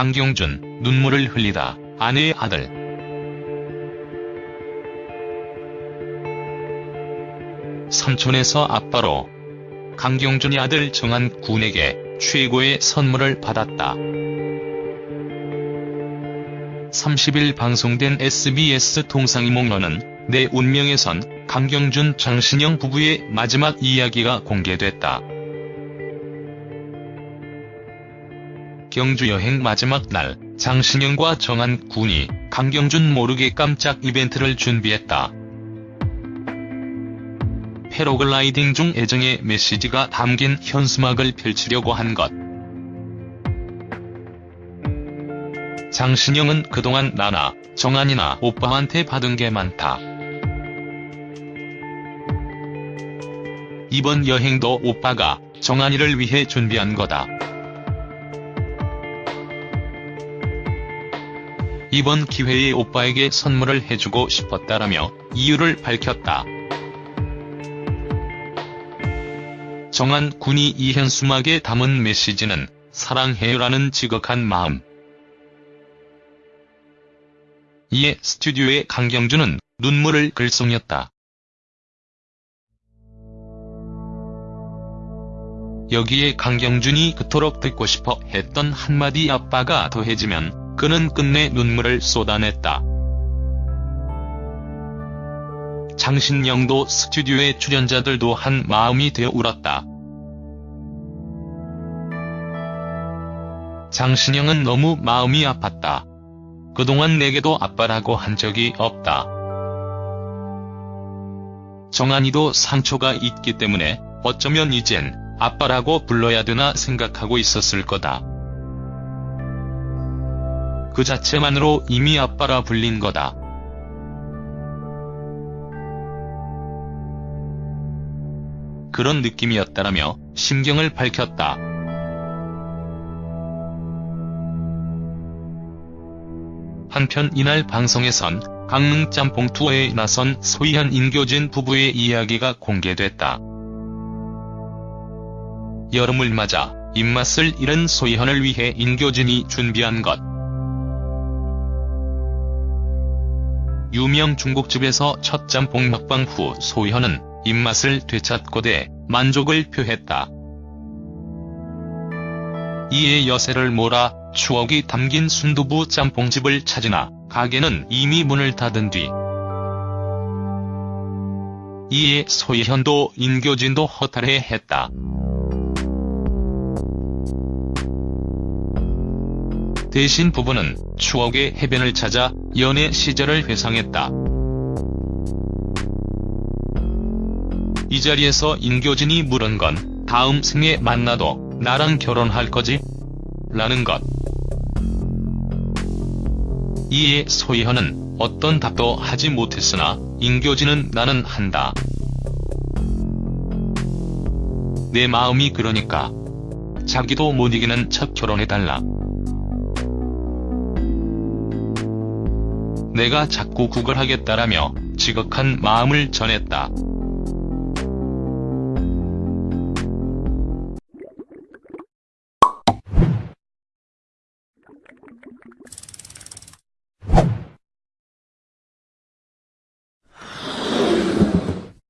강경준, 눈물을 흘리다, 아내의 아들. 삼촌에서 아빠로 강경준이 아들 정한 군에게 최고의 선물을 받았다. 30일 방송된 SBS 동상이몽러는 내 운명에선 강경준 장신영 부부의 마지막 이야기가 공개됐다. 경주 여행 마지막 날 장신영과 정한 군이 강경준 모르게 깜짝 이벤트를 준비했다. 패러글라이딩 중 애정의 메시지가 담긴 현수막을 펼치려고 한 것. 장신영은 그동안 나나 정한이나 오빠한테 받은 게 많다. 이번 여행도 오빠가 정한이를 위해 준비한 거다. 이번 기회에 오빠에게 선물을 해주고 싶었다라며 이유를 밝혔다. 정한 군이 이 현수막에 담은 메시지는 사랑해요라는 지극한 마음. 이에 스튜디오의 강경준은 눈물을 글썽였다. 여기에 강경준이 그토록 듣고 싶어 했던 한마디 아빠가 더해지면 그는 끝내 눈물을 쏟아냈다. 장신영도 스튜디오의 출연자들도 한 마음이 되어 울었다. 장신영은 너무 마음이 아팠다. 그동안 내게도 아빠라고 한 적이 없다. 정한이도 상처가 있기 때문에 어쩌면 이젠 아빠라고 불러야 되나 생각하고 있었을 거다. 그 자체만으로 이미 아빠라 불린 거다. 그런 느낌이었다라며 심경을 밝혔다. 한편 이날 방송에선 강릉 짬뽕 투어에 나선 소희현 인교진 부부의 이야기가 공개됐다. 여름을 맞아 입맛을 잃은 소희현을 위해 인교진이 준비한 것. 유명 중국집에서 첫 짬뽕 먹방 후 소희현은 입맛을 되찾고대 만족을 표했다. 이에 여세를 몰아 추억이 담긴 순두부 짬뽕집을 찾으나 가게는 이미 문을 닫은 뒤 이에 소희현도 인교진도 허탈해했다. 대신 부부는 추억의 해변을 찾아 연애 시절을 회상했다. 이 자리에서 인교진이 물은 건 다음 생에 만나도 나랑 결혼할 거지? 라는 것. 이에 소희현은 어떤 답도 하지 못했으나 인교진은 나는 한다. 내 마음이 그러니까. 자기도 못 이기는 척 결혼해달라. 내가 자꾸 구걸하겠다라며 지극한 마음을 전했다.